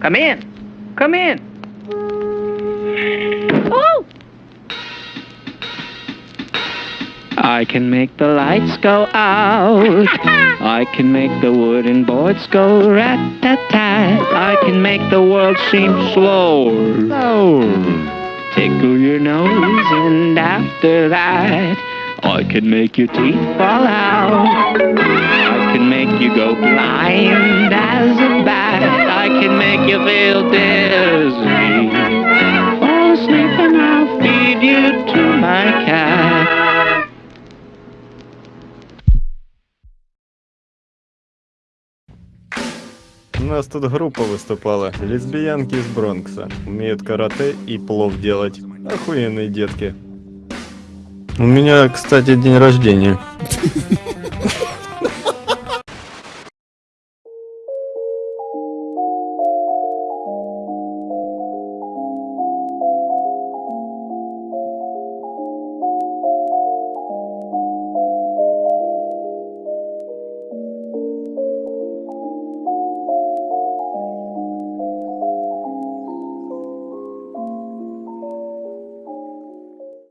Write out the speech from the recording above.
Come in. Come in. Oh! I can make the lights go out. I can make the wooden boards go rat-tat-tat. I can make the world seem slower. And after that I can make your teeth fall out. I can make you go blind as a bat. I can make you feel dizzy. Fall asleep and I'll feed you to my cat. У нас тут группа выступала. Лесбиянки из Бронкса. Умеют карате и плов делать. Охуенные детки. У меня, кстати, день рождения.